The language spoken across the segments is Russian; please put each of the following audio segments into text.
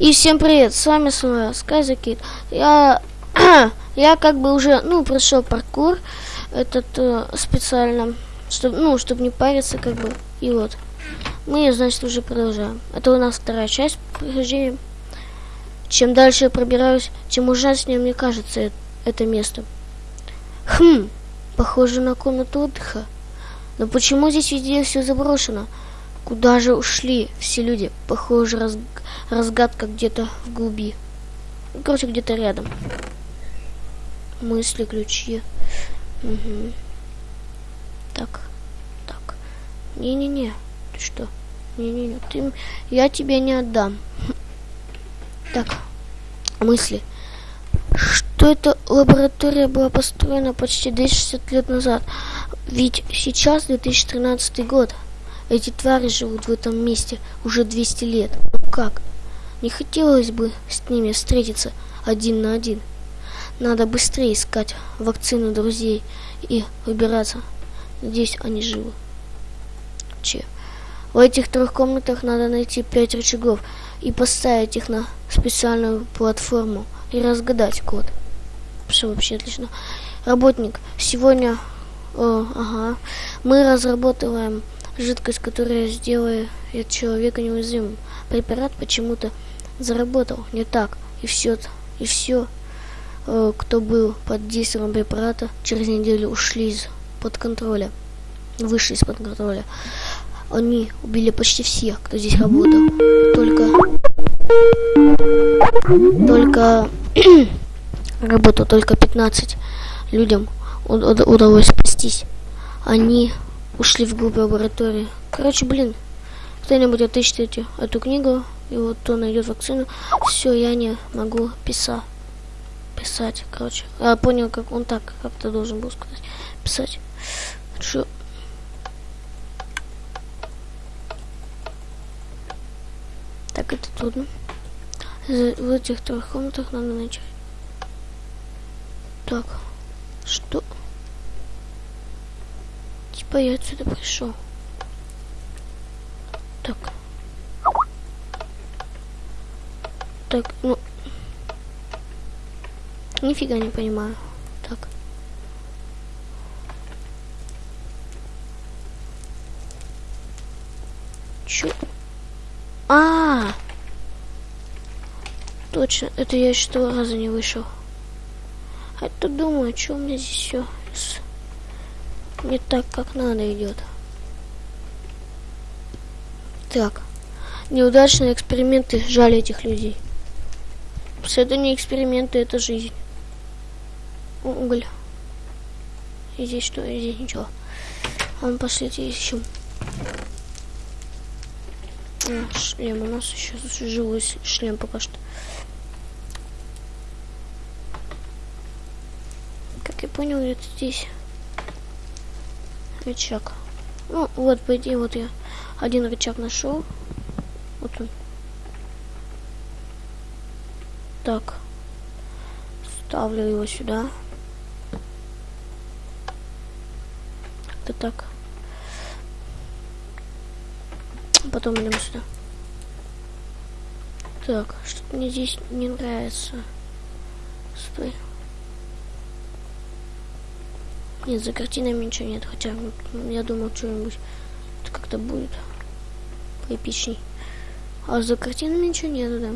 И всем привет, с вами снова Скайзакит. Я, я как бы уже, ну, прошел паркур этот э, специально, чтобы, ну, чтобы не париться, как бы. И вот, мы, значит, уже продолжаем. Это у нас вторая часть прохождения. Чем дальше я пробираюсь, тем ужаснее мне кажется это, место. Хм, похоже на комнату отдыха. Но почему здесь везде все заброшено? Куда же ушли все люди? Похоже, раз, разгадка где-то в глуби. Ну, короче, где-то рядом. Мысли, ключи. Угу. Так, так. Не-не-не. Ты что? Не-не-не. Ты... Я тебе не отдам. Так. Мысли. Что эта лаборатория была построена почти 260 лет назад? Ведь сейчас 2013 год. Эти твари живут в этом месте уже 200 лет. Ну как? Не хотелось бы с ними встретиться один на один. Надо быстрее искать вакцину друзей и выбираться. Надеюсь, они живы. Че? В этих трех комнатах надо найти пять рычагов и поставить их на специальную платформу и разгадать код. Все вообще отлично. Работник, сегодня... О, ага. Мы разрабатываем Жидкость, которая сделает человека неуязвимым. Препарат почему-то заработал не так. И все, и все, э, кто был под действием препарата, через неделю ушли из-под контроля. Вышли из-под контроля. Они убили почти всех, кто здесь работал. Только... Только... работал только 15 людям удалось спастись. Они ушли вглубь лаборатории. Короче, блин, кто-нибудь отыщите эту книгу, и вот кто найдет вакцину. Все, я не могу писать. Писать, короче. Я понял, как он так как-то должен был сказать. Писать. Что? Так, это трудно. В этих трех комнатах надо начать. Так, что? Типа я отсюда пришел. Так. Так, ну. Нифига не понимаю. Так. Чё? А, -а, а Точно, это я еще два раза не вышел. А то думаю, что у меня здесь все не так, как надо идет. Так. Неудачные эксперименты. Жаль этих людей. Это не эксперименты, это жизнь. Уголь. И здесь что? И здесь ничего. А ну пошлите ищем. А, шлем. У нас еще живой шлем пока что. Как я понял, это здесь рычаг. Ну, вот, по идее, вот я один рычаг нашел. Вот он. Так. Ставлю его сюда. Это так. Потом идем сюда. Так, что-то мне здесь не нравится. Стой. Нет, за картинами ничего нет, хотя ну, я думал, что-нибудь как-то будет поэпичней. А за картинами ничего нет, да.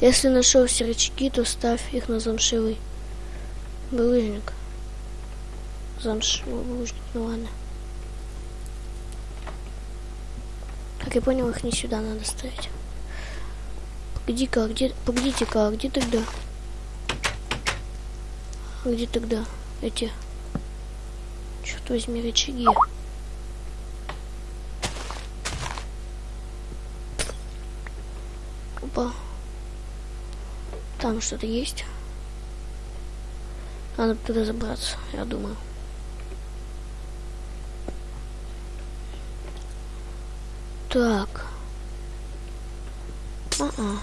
Если нашел все рычаги, то ставь их на замшевый булыжник. Замшевый булыжник, ну ладно. Как я понял, их не сюда надо ставить. Погоди-ка, а где... Погодите-ка, а где тогда? Где тогда эти Черт возьми, рычаги. Опа. Там что-то есть. Надо туда забраться, я думаю. Так. А, -а.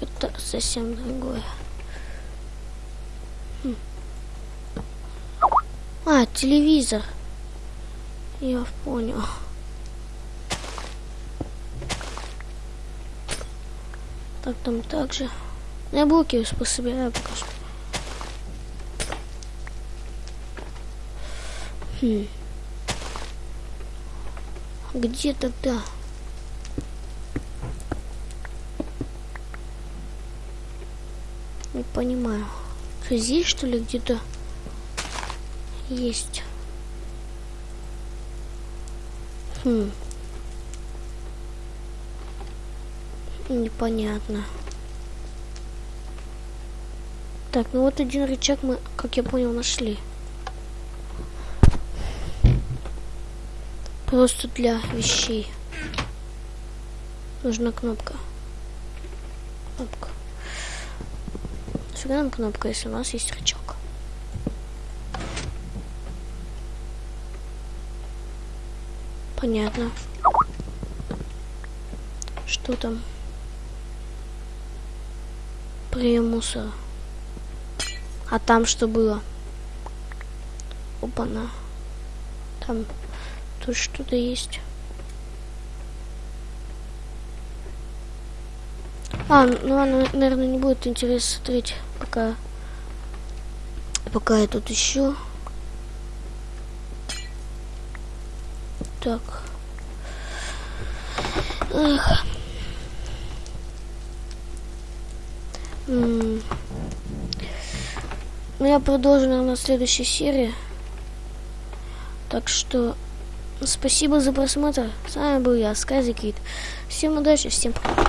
это совсем другое. Хм. А, телевизор. Я понял. Так, там также. Я блоки пособираю пока что. Хм. Где тогда? Не понимаю. Что здесь что ли где-то есть? Хм. Непонятно. Так, ну вот один рычаг мы, как я понял, нашли. Просто для вещей. Нужна кнопка. Кнопка. Нам кнопка, если у нас есть рычаг. Понятно. Что там? Прием мусора. А там что было? Опа-на. Там тут что-то есть. А, ну ладно, наверное, не будет интересно смотреть, пока... Пока я тут ищу. Так. Эх. Ну, я продолжу, наверное, в следующей серии. Так что, спасибо за просмотр. С вами был я, Сказикит. Всем удачи, всем пока.